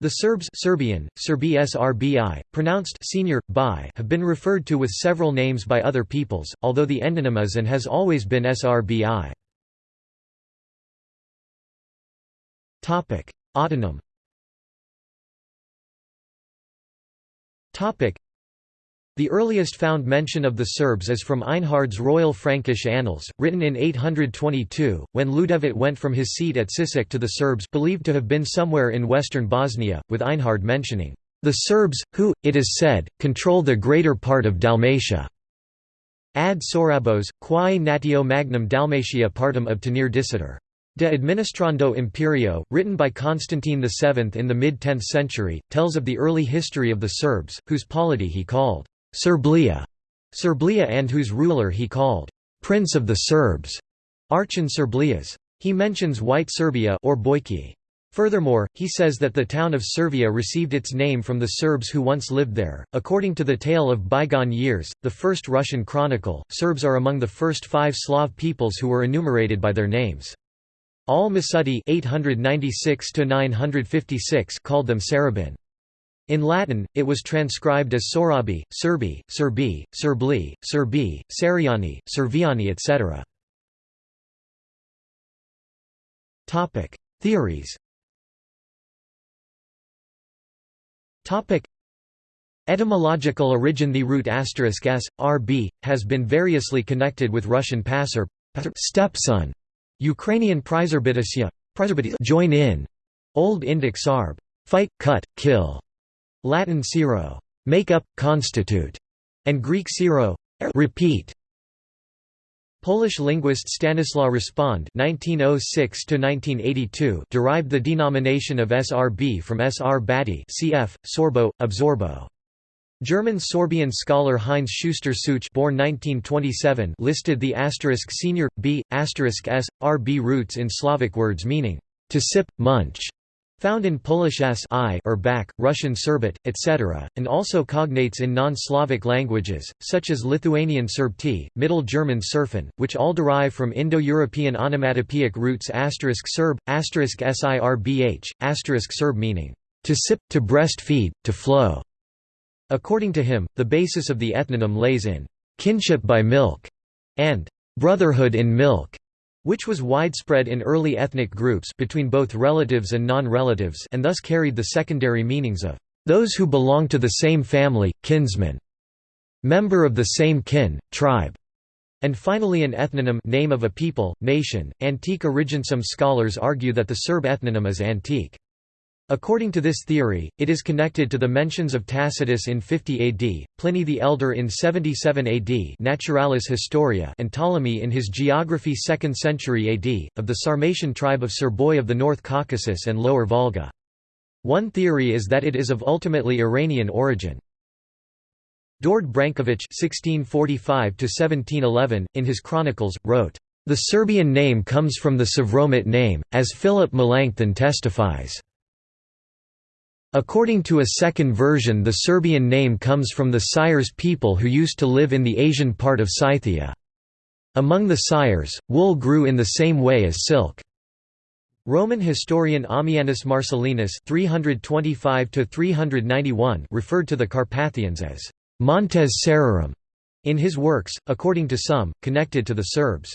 The Serbs Serbian, Serbi Srbi, pronounced senior, bi, have been referred to with several names by other peoples, although the endonym is and has always been Srbi. Autonym the earliest found mention of the Serbs is from Einhard's Royal Frankish Annals, written in 822, when Ljudevit went from his seat at Sisak to the Serbs believed to have been somewhere in western Bosnia, with Einhard mentioning, "...the Serbs, who, it is said, control the greater part of Dalmatia." Ad Sorabos, quae natio magnum Dalmatia partum obtenere dicitur. De Administrando Imperio, written by Constantine VII in the mid-10th century, tells of the early history of the Serbs, whose polity he called Serblia, Serblia and whose ruler he called Prince of the Serbs, Archon Serblias. He mentions White Serbia or Bojki. Furthermore, he says that the town of Servia received its name from the Serbs who once lived there. According to the tale of bygone years, the first Russian chronicle, Serbs are among the first five Slav peoples who were enumerated by their names. Al-Masudi called them Sarabin. In Latin, it was transcribed as Sorabi, Serbi, Serbi, Serbli, Serbi, Seriani, Serviani etc. Theories Etymological origin The root asterisk s, rb, has been variously connected with Russian passer, stepson, Ukrainian prizerbitisya, join in, Old Indic sarb, fight, cut, kill, Latin siro, make up, constitute, and Greek siro, er, repeat. Polish linguist Stanislaw Rospond (1906–1982) derived the denomination of SRB from SR Bati, cf. Sorbo, absorbo. German Sorbian scholar Heinz Schuster Such born 1927 listed the asterisk senior b asterisk s r b roots in Slavic words meaning to sip, munch, Found in Polish s I or back, Russian Serbet, etc., and also cognates in non-Slavic languages, such as Lithuanian Serbti, Middle German Serfen, which all derive from Indo-European onomatopoeic roots Serb, sirbh, Serb meaning, to sip, to breastfeed, to flow. According to him, the basis of the ethnonym lays in kinship by milk and brotherhood in milk which was widespread in early ethnic groups between both relatives and non-relatives and thus carried the secondary meanings of those who belong to the same family, kinsman, member of the same kin, tribe, and finally an ethnonym name of a people, nation. Antique origin Some scholars argue that the Serb ethnonym is antique. According to this theory, it is connected to the mentions of Tacitus in 50 AD, Pliny the Elder in 77 AD Naturalis Historia and Ptolemy in his Geography 2nd century AD, of the Sarmatian tribe of Serboi of the North Caucasus and Lower Volga. One theory is that it is of ultimately Iranian origin. Dord Branković (1645–1711) in his chronicles wrote, "The Serbian name comes from the Savromit name, as Philip Melanchthon testifies." According to a second version the Serbian name comes from the Sires people who used to live in the Asian part of Scythia. Among the Sires, wool grew in the same way as silk. Roman historian Ammianus Marcellinus 325 referred to the Carpathians as «Montes Serarum» in his works, according to some, connected to the Serbs.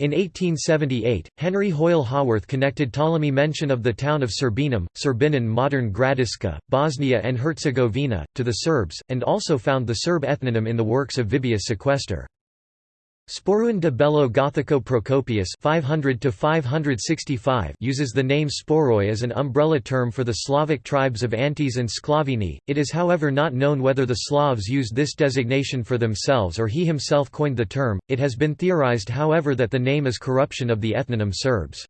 In 1878, Henry Hoyle Haworth connected Ptolemy mention of the town of Serbinum, Serbinan modern Gradiška, Bosnia and Herzegovina, to the Serbs, and also found the Serb ethnonym in the works of Vibius Sequester. Sporuin de Bello Gothico Procopius 500 565 uses the name Sporoi as an umbrella term for the Slavic tribes of Antes and Sklavini. It is however not known whether the Slavs used this designation for themselves or he himself coined the term. It has been theorized however that the name is corruption of the ethnonym Serbs.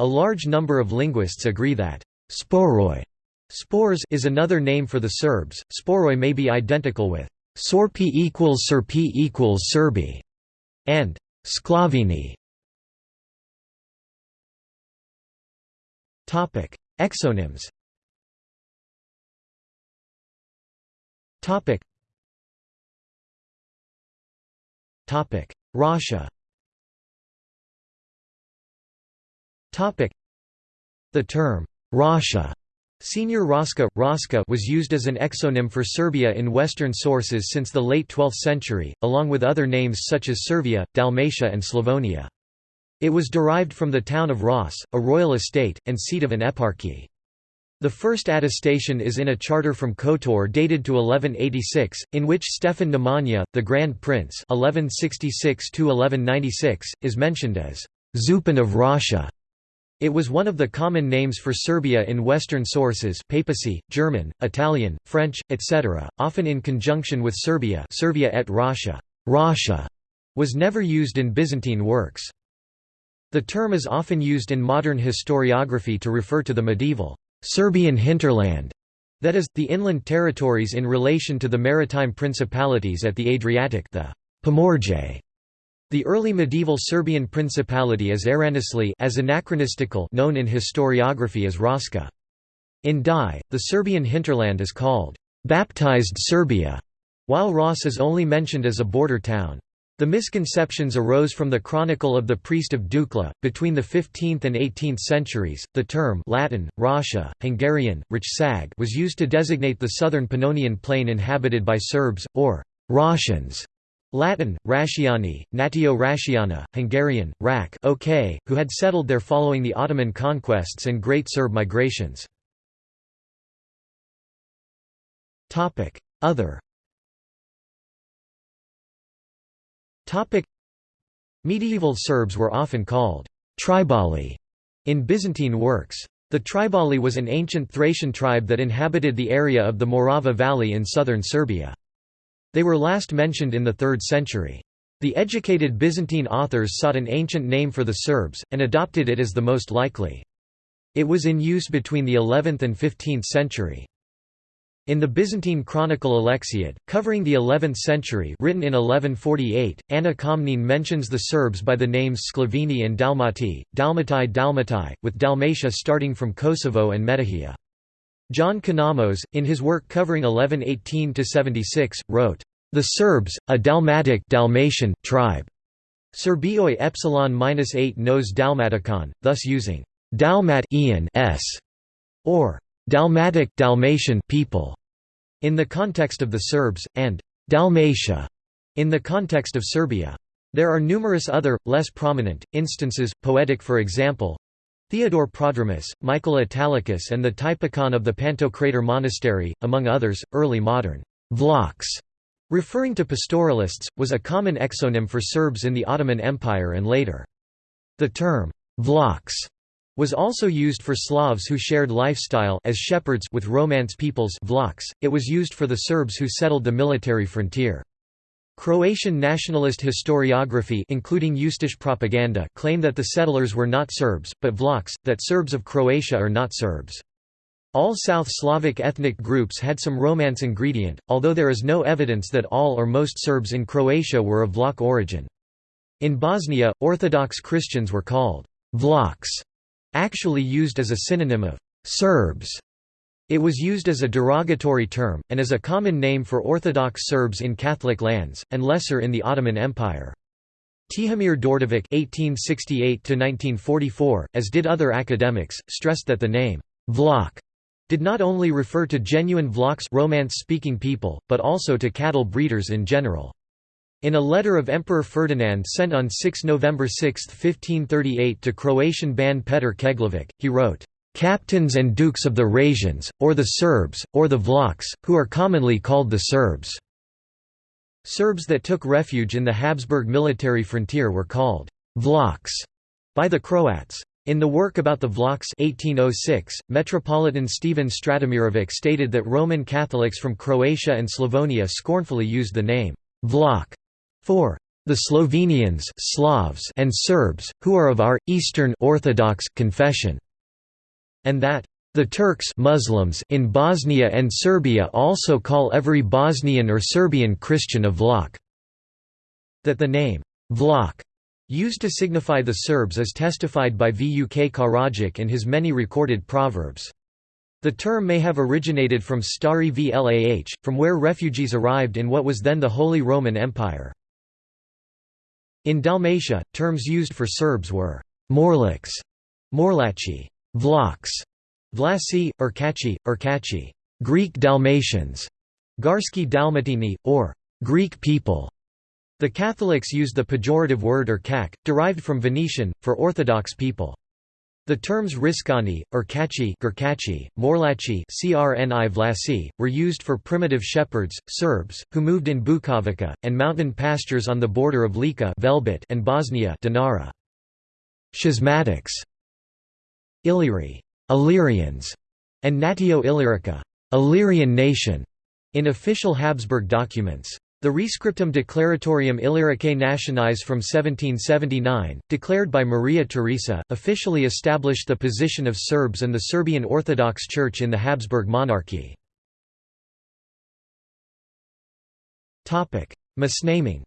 A large number of linguists agree that Sporoi spores is another name for the Serbs. Sporoi may be identical with Sorpi equals Serpi equals Serbi and Sklavini. Topic: Exonyms. Topic. Topic: Russia. Topic: The term Russia Senior Raska, Raska was used as an exonym for Serbia in Western sources since the late 12th century, along with other names such as Servia, Dalmatia and Slavonia. It was derived from the town of Ras, a royal estate, and seat of an eparchy. The first attestation is in a charter from Kotor dated to 1186, in which Stefan Nemanja, the Grand Prince 1166 is mentioned as Zupan of Rasha. It was one of the common names for Serbia in Western sources papacy, German, Italian, French, etc., often in conjunction with Serbia Serbia et Rasha. Rasha was never used in Byzantine works. The term is often used in modern historiography to refer to the medieval Serbian hinterland, that is, the inland territories in relation to the maritime principalities at the Adriatic the Pomorje, the early medieval Serbian principality is erroneously as anachronistical known in historiography as Raska. In Dai, the Serbian hinterland is called baptized Serbia, while Ras is only mentioned as a border town. The misconceptions arose from the Chronicle of the Priest of Dukla. Between the 15th and 18th centuries, the term Latin, Rasha, Hungarian, Richsag was used to designate the southern Pannonian plain inhabited by Serbs, or Rashans. Latin, Rasciani, Natio Rasciana, Hungarian, Rak okay, who had settled there following the Ottoman conquests and Great Serb migrations. Other Medieval Serbs were often called Tribali in Byzantine works. The Tribali was an ancient Thracian tribe that inhabited the area of the Morava Valley in southern Serbia. They were last mentioned in the 3rd century. The educated Byzantine authors sought an ancient name for the Serbs, and adopted it as the most likely. It was in use between the 11th and 15th century. In the Byzantine Chronicle Alexiad, covering the 11th century written in 1148, Anna Komnene mentions the Serbs by the names Sklaveni and Dalmati, Dalmatai Dalmatai, with Dalmatia starting from Kosovo and Metohija. John Kinnamos, in his work covering 1118–76, wrote, "...the Serbs, a Dalmatic Dalmatian tribe." Serbioi epsilon minus 8 nos Dalmaticon, thus using Dalmat s or Dalmatic Dalmatian people in the context of the Serbs, and Dalmatia in the context of Serbia. There are numerous other, less prominent, instances, poetic for example, Theodore Prodromus, Michael Italicus and the Typicon of the Pantocrator Monastery, among others, early modern Vlachs, referring to pastoralists, was a common exonym for Serbs in the Ottoman Empire and later. The term Vlachs was also used for Slavs who shared lifestyle as shepherds with Romance peoples Vlachs. It was used for the Serbs who settled the military frontier. Croatian nationalist historiography including propaganda claim that the settlers were not Serbs, but Vlachs, that Serbs of Croatia are not Serbs. All South Slavic ethnic groups had some Romance ingredient, although there is no evidence that all or most Serbs in Croatia were of Vlach origin. In Bosnia, Orthodox Christians were called Vlachs, actually used as a synonym of Serbs. It was used as a derogatory term, and as a common name for Orthodox Serbs in Catholic lands, and lesser in the Ottoman Empire. Tihomir Đorđević (1868–1944), as did other academics, stressed that the name Vlach did not only refer to genuine Vlachs Romance-speaking people, but also to cattle breeders in general. In a letter of Emperor Ferdinand sent on 6 November 6, 1538 to Croatian Ban Petar Keglević, he wrote, captains and dukes of the Rasians, or the Serbs, or the Vlachs, who are commonly called the Serbs." Serbs that took refuge in the Habsburg military frontier were called Vlachs by the Croats. In the work about the Vlachs 1806, Metropolitan Stephen Stratimirovic stated that Roman Catholics from Croatia and Slavonia scornfully used the name Vlach for the Slovenians Slavs and Serbs, who are of our, Eastern Orthodox confession and that the Turks Muslims in Bosnia and Serbia also call every Bosnian or Serbian Christian a Vlach. That the name Vlach used to signify the Serbs is testified by Vuk Karadžić in his many recorded proverbs. The term may have originated from Stari Vlah, from where refugees arrived in what was then the Holy Roman Empire. In Dalmatia, terms used for Serbs were Morlaks, Morlachi, Vlachs, Vlasi, Urkachi, Urkachi Greek Dalmatians, Garski Dalmatini, or Greek people. The Catholics use the pejorative word Urkak, derived from Venetian, for Orthodox people. The terms Riskani, Urkachi, Gurkachi, Morlachi CRNI Vlasi, were used for primitive shepherds, Serbs, who moved in Bukovica, and mountain pastures on the border of Lika and Bosnia. Schismatics Illyri, Illyrians, and Natio Illyrica, Illyrian nation, in official Habsburg documents. The Rescriptum Declaratorium Illyricae Nationis from 1779, declared by Maria Theresa, officially established the position of Serbs and the Serbian Orthodox Church in the Habsburg monarchy. Misnaming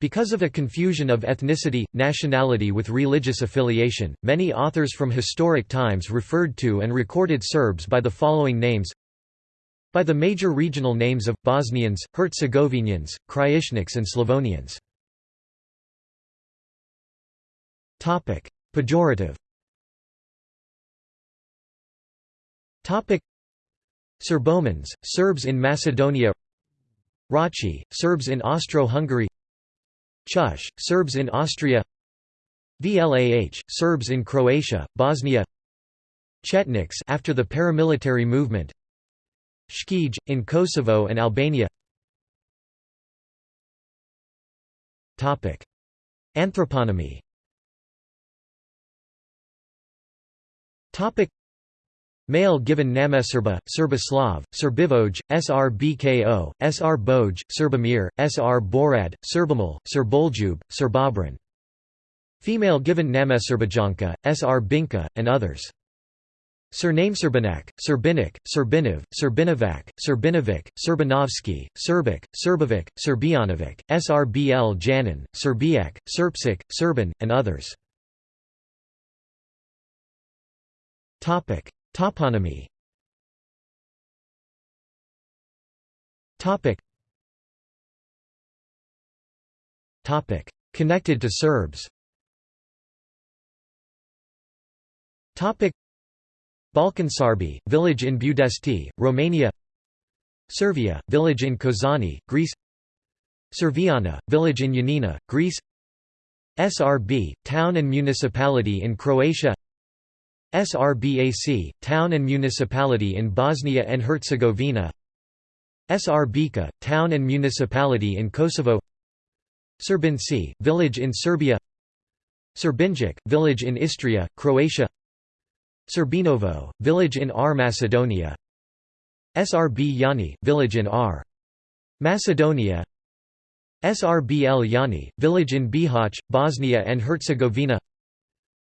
because of a confusion of ethnicity, nationality with religious affiliation, many authors from historic times referred to and recorded Serbs by the following names. By the major regional names of, Bosnians, Herzegovinians, Krajišniks and Slavonians. Pejorative. Serbomans, Serbs in Macedonia. Rachi, Serbs in Austro-Hungary Chush, Serbs in Austria VLAH, Serbs in Croatia, Bosnia Chetniks after the paramilitary movement Shkij, in Kosovo and Albania Anthroponymy Male given Nameserba, Serbislav, Serbivoj, Srbko, Srboj, Serbamir, Sr Borad, Serbamal, Serboljub, Serbobran. Female given Nameserbajanka, Sr Binka, and others. Surname Serbanak, Serbinik, Serbinov, Serbinovac, Serbinovic, Serbanovsky, Serbic, Serbovic, Serbianovic, Srbl Janin, Serbiak, Serpsik, Serban, and others. Toponymy. Topic. Topic. Connected to Serbs. Topic. Balkansarbi, village in Budesti, Romania. Servia, village in Kozani, Greece. Serviana, village in Yanina, Greece. SRB, town and municipality in Croatia SRBAC, town and municipality in Bosnia and Herzegovina. Srbica, town and municipality in Kosovo. Srbinci, village in Serbia. Srbinjak, village in Istria, Croatia. Srbinovo, village in R. Macedonia. SRB Yani, village in R. Macedonia. SRBL Yani, village in Bihać, Bosnia and Herzegovina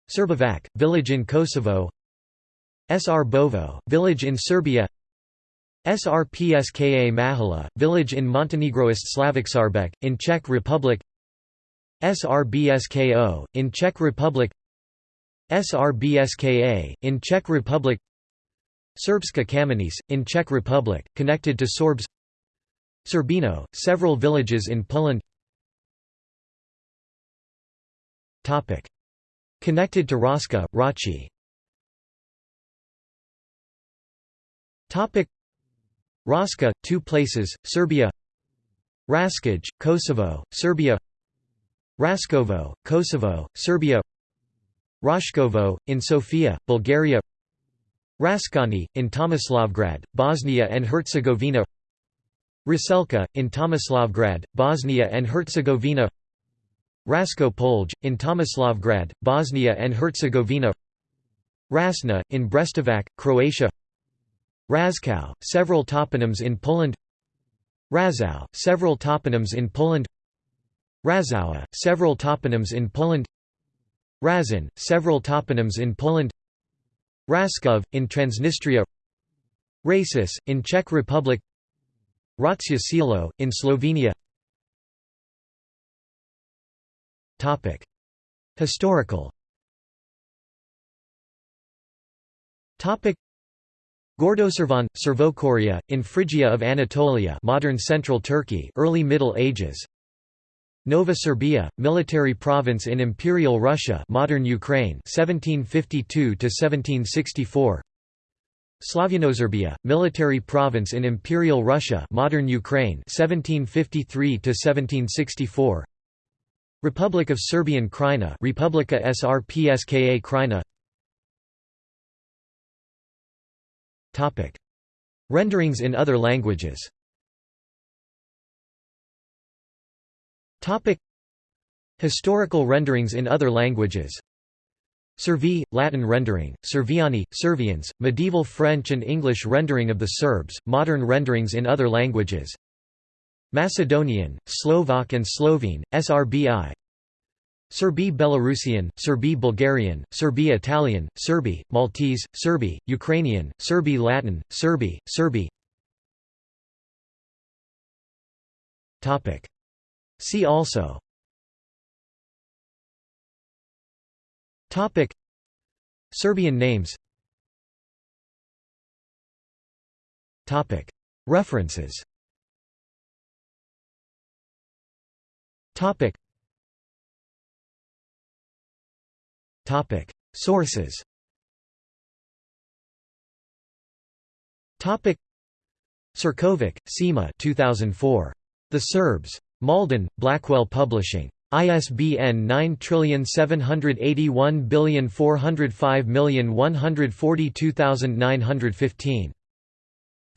Srbovac, village in Kosovo. Sr Bovo, village in Serbia. Srpska Mahala, village in Montenegroist Slavicsarbek, in Czech Republic. Srbsko, in Czech Republic. Srbska, in Czech Republic. Serbska Kamenica, in Czech Republic, connected to Sorbs Serbino, several villages in Poland Connected to Raska, Rachi Raska, two places, Serbia. Raskaj, Kosovo, Serbia. Raskovo, Kosovo, Serbia. Rashkovo, in Sofia, Bulgaria. Raskani, in Tomislavgrad, Bosnia and Herzegovina. Raselka, in Tomislavgrad, Bosnia and Herzegovina Rasko Polj, in Tomislavgrad, Bosnia and Herzegovina Rasna, in Brestovac, Croatia Razkow, several toponyms in Poland Razau, several toponyms in Poland Razowa, several toponyms in Poland Razin, several toponyms in Poland Raskov, in Transnistria Rasis, in Czech Republic Ratsya Selo, in Slovenia Topic: Historical. Topic: Gordoservan, Servokoria, in Phrygia of Anatolia, modern central Turkey, early Middle Ages. Nova Serbia, military province in Imperial Russia modern Ukraine 1752 1764 Slavyanoserbia, military province in Imperial Russia modern Ukraine 1753 1764 Republic of Serbian Krajina Republika Srpska Krajina. Topic. Renderings in other languages. Topic. Historical renderings in other languages. Servi, Latin rendering, Serviani, Servians, medieval French and English rendering of the Serbs, modern renderings in other languages Macedonian, Slovak and Slovene, Srbi Serbi Belarusian, Serbi Bulgarian, Serbi Italian, Serbi, Maltese, Serbi, Ukrainian, Serbi Latin, Serbi, Serbi See also. Topic. Serbian names. Topic. References Topic Topic Sources Topic Sirkovic, Sima 2004. The Serbs. Malden, Blackwell Publishing. ISBN 9781405142915.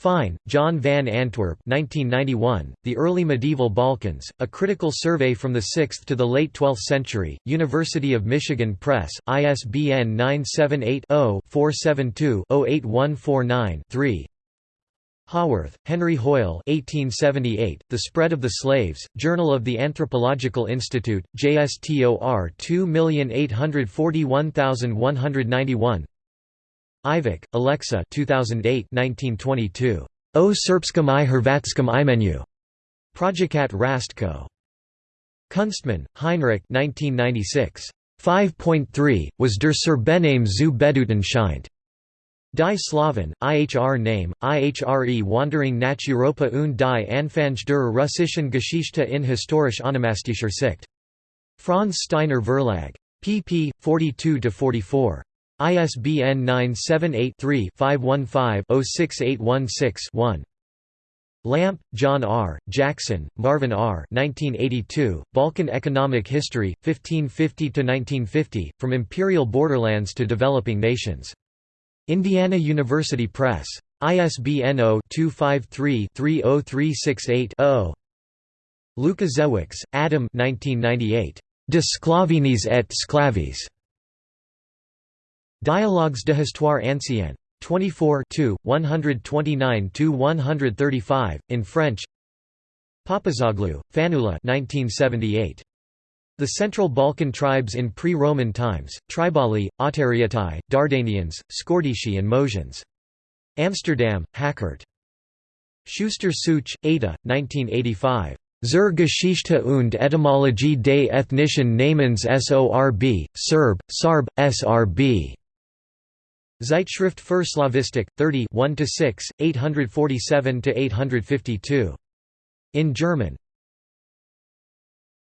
Fine, John van Antwerp 1991, The Early Medieval Balkans, A Critical Survey from the 6th to the Late 12th Century, University of Michigan Press, ISBN 978 0 472 08149 3. Haworth, Henry Hoyle 1878, The Spread of the Slaves, Journal of the Anthropological Institute, JSTOR 2841191 Ivak, Alexa 2008 1922. O Srpskom i Hrvatskom imenu. Projekat Rastko. Kunstmann, Heinrich 1996. 5.3, was der Serbename zu Beduten scheint. Die Slaven, IHR Name, IHRE Wandering nach Europa und die Anfang der russischen Geschichte in historisch onomastischer Sicht. Franz Steiner Verlag. pp. 42–44. ISBN 978-3-515-06816-1. Lampe, John R., Jackson, Marvin R. 1982, Balkan Economic History, 1550–1950, From Imperial Borderlands to Developing Nations. Indiana University Press. ISBN 0-253-30368-0. Lukašević, Adam 1998. De et Sclavis. Dialogues de Histoire ancienne. 24 129–135, in French Papazoglou, Fanula 1978. The Central Balkan tribes in pre-Roman times, Tribali, Ottariatai, Dardanians, Scordisci and Mosians. Amsterdam, Hackert. Schuster Such, Ada, 1985. Zur Geschichte und Etymologie des ethnischen Namens Sorb, Serb, Sarb, Srb. Zeitschrift für Slavistik, 30 1–6, 847–852. In German